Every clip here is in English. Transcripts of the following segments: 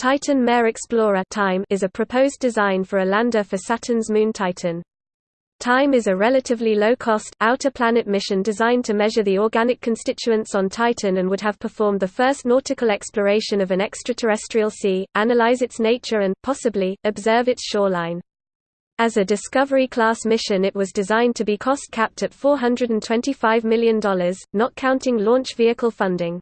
Titan Mare Explorer time is a proposed design for a lander for Saturn's moon Titan. TIME is a relatively low-cost, outer-planet mission designed to measure the organic constituents on Titan and would have performed the first nautical exploration of an extraterrestrial sea, analyze its nature and, possibly, observe its shoreline. As a Discovery-class mission it was designed to be cost-capped at $425 million, not counting launch vehicle funding.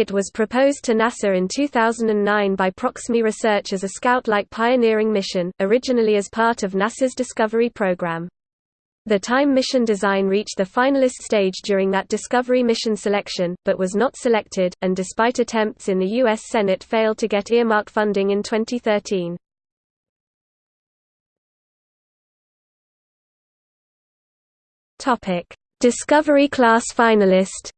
It was proposed to NASA in 2009 by Proxemy Research as a Scout-like pioneering mission, originally as part of NASA's Discovery program. The TIME mission design reached the finalist stage during that Discovery mission selection, but was not selected, and despite attempts in the U.S. Senate failed to get earmark funding in 2013. Discovery class finalist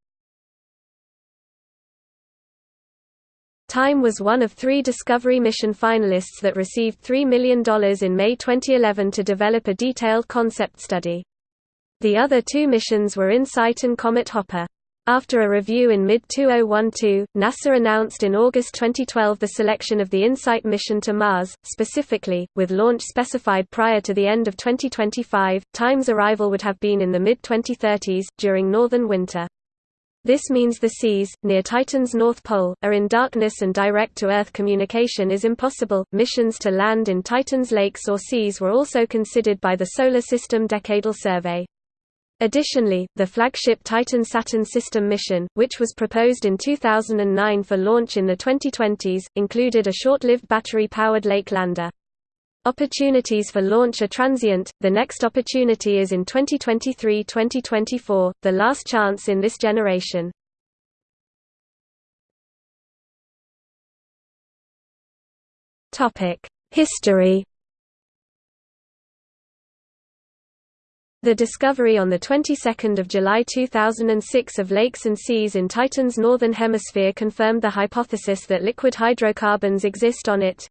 Time was one of three Discovery mission finalists that received $3 million in May 2011 to develop a detailed concept study. The other two missions were InSight and Comet Hopper. After a review in mid-2012, NASA announced in August 2012 the selection of the InSight mission to Mars, specifically, with launch specified prior to the end of 2025. Time's arrival would have been in the mid-2030s, during northern winter. This means the seas, near Titan's north pole, are in darkness and direct-to-Earth communication is impossible. Missions to land in Titan's lakes or seas were also considered by the Solar System Decadal Survey. Additionally, the flagship Titan-Saturn system mission, which was proposed in 2009 for launch in the 2020s, included a short-lived battery-powered lake lander. Opportunities for launch are transient, the next opportunity is in 2023–2024, the last chance in this generation. History The discovery on the 22nd of July 2006 of lakes and seas in Titan's northern hemisphere confirmed the hypothesis that liquid hydrocarbons exist on it.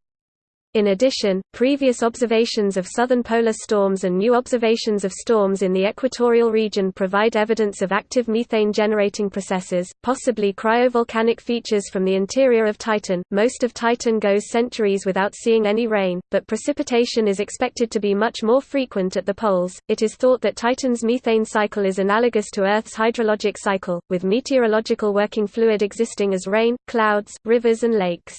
In addition, previous observations of southern polar storms and new observations of storms in the equatorial region provide evidence of active methane-generating processes, possibly cryovolcanic features from the interior of Titan. Most of Titan goes centuries without seeing any rain, but precipitation is expected to be much more frequent at the poles. It is thought that Titan's methane cycle is analogous to Earth's hydrologic cycle, with meteorological working fluid existing as rain, clouds, rivers and lakes.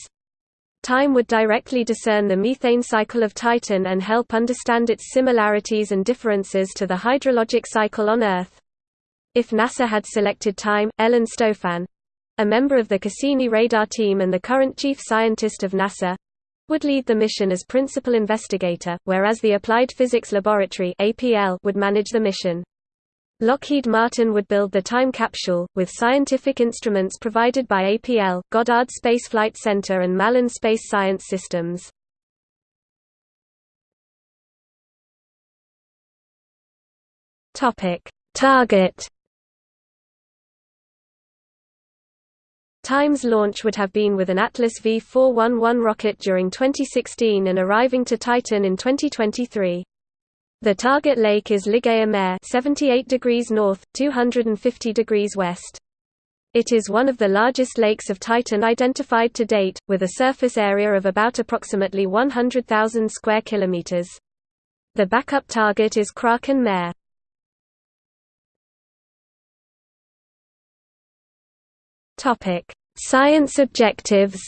Time would directly discern the methane cycle of Titan and help understand its similarities and differences to the hydrologic cycle on Earth. If NASA had selected Time, Ellen Stofan a member of the Cassini radar team and the current chief scientist of NASA would lead the mission as principal investigator, whereas the Applied Physics Laboratory would manage the mission. Lockheed Martin would build the time capsule, with scientific instruments provided by APL, Goddard Space Flight Center and Malin Space Science Systems. Target Time's launch would have been with an Atlas V411 rocket during 2016 and arriving to Titan in 2023. The target lake is Ligeia Mare 78 degrees north, 250 degrees west. It is one of the largest lakes of Titan identified to date, with a surface area of about approximately 100,000 square kilometers. The backup target is Kraken Mare. Topic: Science objectives.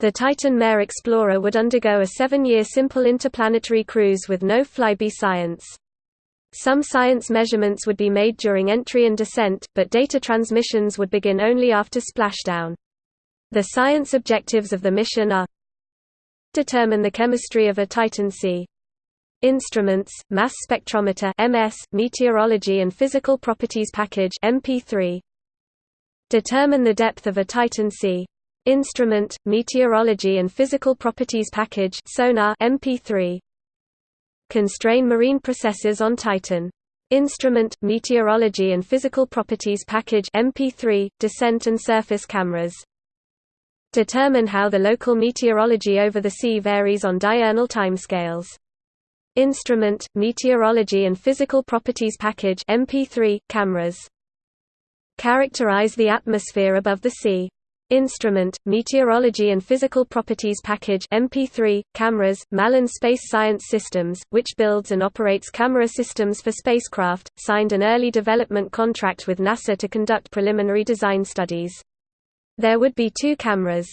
The Titan Mare Explorer would undergo a seven-year simple interplanetary cruise with no flyby science. Some science measurements would be made during entry and descent, but data transmissions would begin only after splashdown. The science objectives of the mission are Determine the chemistry of a Titan sea. Instruments, mass spectrometer MS, meteorology and physical properties package MP3. Determine the depth of a Titan sea. Instrument, Meteorology and Physical Properties Package Sonar MP3. Constrain marine processes on Titan. Instrument, Meteorology and Physical Properties Package MP3, Descent and Surface Cameras. Determine how the local meteorology over the sea varies on diurnal timescales. Instrument, Meteorology and Physical Properties Package MP3, Cameras Characterize the atmosphere above the sea. Instrument, Meteorology and Physical Properties Package MP3, cameras, Malin Space Science Systems, which builds and operates camera systems for spacecraft, signed an early development contract with NASA to conduct preliminary design studies. There would be two cameras.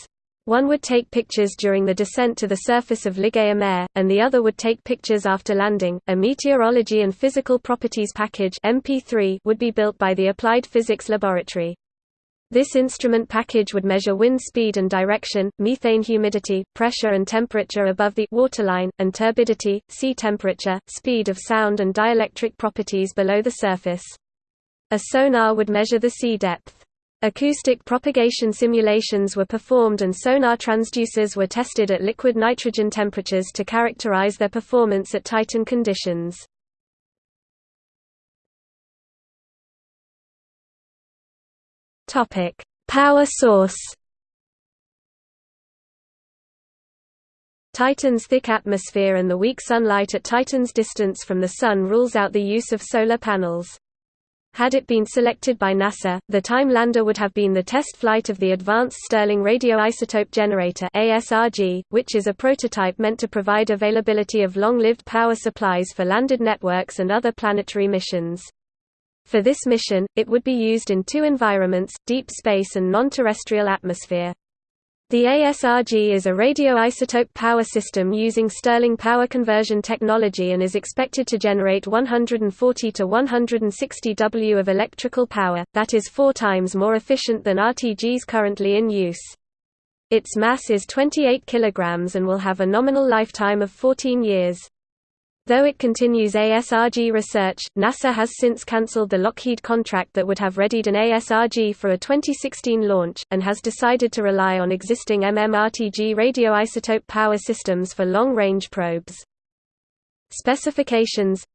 One would take pictures during the descent to the surface of Ligeia Mare, and the other would take pictures after landing. A Meteorology and Physical Properties Package MP3 would be built by the Applied Physics Laboratory. This instrument package would measure wind speed and direction, methane humidity, pressure and temperature above the waterline, and turbidity, sea temperature, speed of sound and dielectric properties below the surface. A sonar would measure the sea depth. Acoustic propagation simulations were performed and sonar transducers were tested at liquid nitrogen temperatures to characterize their performance at Titan conditions. Topic: Power source. Titan's thick atmosphere and the weak sunlight at Titan's distance from the Sun rules out the use of solar panels. Had it been selected by NASA, the Time lander would have been the test flight of the Advanced Stirling Radioisotope Generator which is a prototype meant to provide availability of long-lived power supplies for landed networks and other planetary missions. For this mission, it would be used in two environments, deep space and non-terrestrial atmosphere. The ASRG is a radioisotope power system using Stirling power conversion technology and is expected to generate 140 to 160 W of electrical power, that is four times more efficient than RTGs currently in use. Its mass is 28 kg and will have a nominal lifetime of 14 years. Though it continues ASRG research, NASA has since cancelled the Lockheed contract that would have readied an ASRG for a 2016 launch, and has decided to rely on existing MMRTG radioisotope power systems for long-range probes. Specifications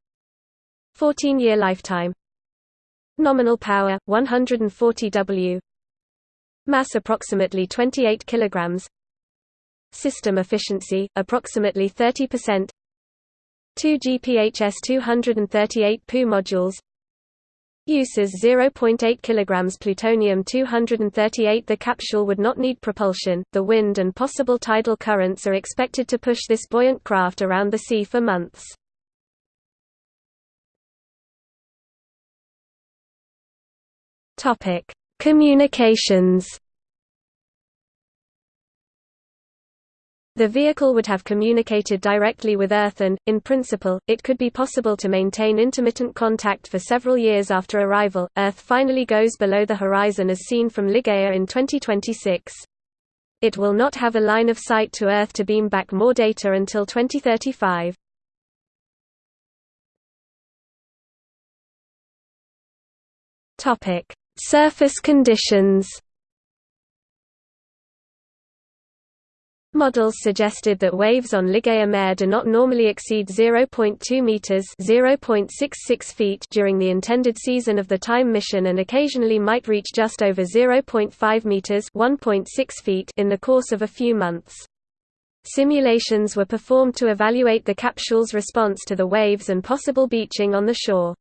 14-year lifetime. Nominal power, 140 W. Mass approximately 28 kg System efficiency, approximately 30% Two GPHS 238 Pu modules. Uses 0.8 kg plutonium-238 The capsule would not need propulsion, the wind and possible tidal currents are expected to push this buoyant craft around the sea for months. Communications The vehicle would have communicated directly with Earth and, in principle, it could be possible to maintain intermittent contact for several years after arrival. Earth finally goes below the horizon as seen from Ligeia in 2026. It will not have a line of sight to Earth to beam back more data until 2035. Topic: Surface conditions. Models suggested that waves on Ligeia Mare do not normally exceed 0.2 meters (0.66 feet) during the intended season of the time mission and occasionally might reach just over 0.5 meters (1.6 feet) in the course of a few months. Simulations were performed to evaluate the capsule's response to the waves and possible beaching on the shore.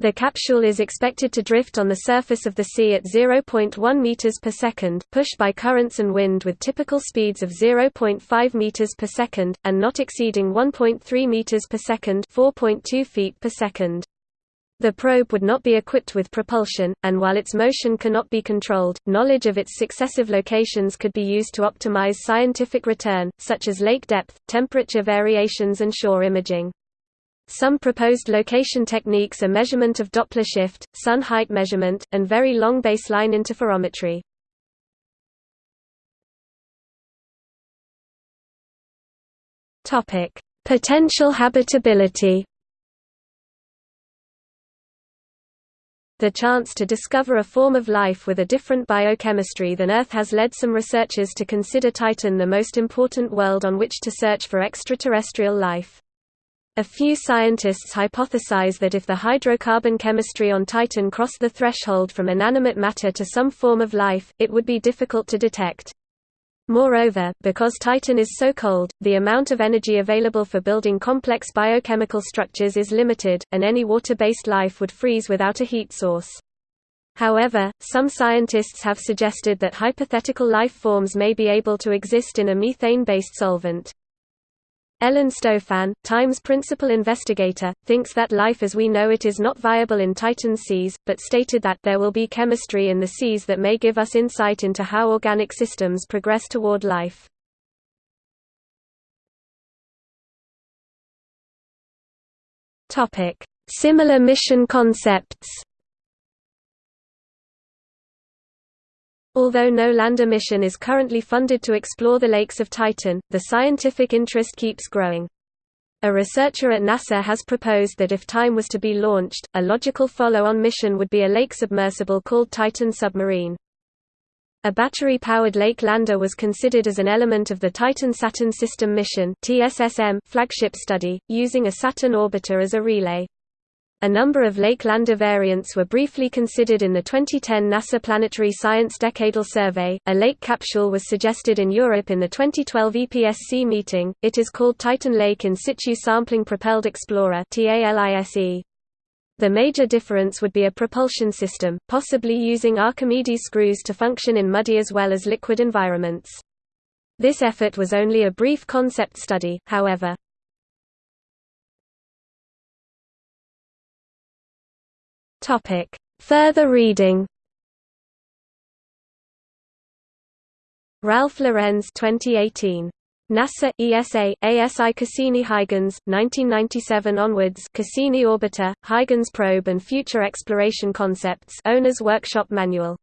The capsule is expected to drift on the surface of the sea at 0.1 meters per second, pushed by currents and wind with typical speeds of 0.5 meters per second and not exceeding 1.3 meters per second, 4.2 feet per second. The probe would not be equipped with propulsion, and while its motion cannot be controlled, knowledge of its successive locations could be used to optimize scientific return, such as lake depth, temperature variations and shore imaging. Some proposed location techniques are measurement of Doppler shift, sun height measurement, and very long baseline interferometry. Topic: Potential habitability. The chance to discover a form of life with a different biochemistry than Earth has led some researchers to consider Titan the most important world on which to search for extraterrestrial life. A few scientists hypothesize that if the hydrocarbon chemistry on Titan crossed the threshold from inanimate matter to some form of life, it would be difficult to detect. Moreover, because Titan is so cold, the amount of energy available for building complex biochemical structures is limited, and any water-based life would freeze without a heat source. However, some scientists have suggested that hypothetical life forms may be able to exist in a methane-based solvent. Ellen Stofan, Time's principal investigator, thinks that life as we know it is not viable in Titan's seas, but stated that there will be chemistry in the seas that may give us insight into how organic systems progress toward life. Similar mission concepts Although no lander mission is currently funded to explore the lakes of Titan, the scientific interest keeps growing. A researcher at NASA has proposed that if Time was to be launched, a logical follow-on mission would be a lake submersible called Titan Submarine. A battery-powered lake lander was considered as an element of the Titan Saturn System Mission flagship study, using a Saturn orbiter as a relay. A number of Lake Lander variants were briefly considered in the 2010 NASA Planetary Science Decadal Survey. A lake capsule was suggested in Europe in the 2012 EPSC meeting. It is called Titan Lake in situ sampling propelled explorer (TALISE). The major difference would be a propulsion system, possibly using Archimedes screws to function in muddy as well as liquid environments. This effort was only a brief concept study, however. Topic. Further reading Ralph Lorenz 2018. NASA, ESA, ASI Cassini-Huygens, 1997 onwards Cassini Orbiter, Huygens Probe and Future Exploration Concepts Owner's Workshop Manual.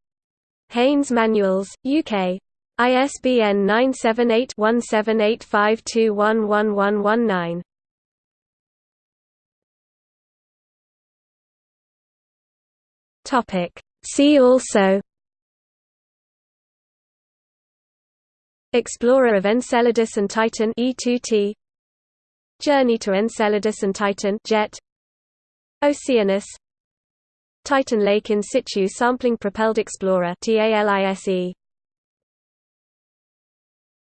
Haynes Manuals, UK. ISBN 978 1785211119. Topic. See also Explorer of Enceladus and Titan E2T Journey to Enceladus and Titan Jet Oceanus Titan Lake in situ sampling propelled explorer TALISE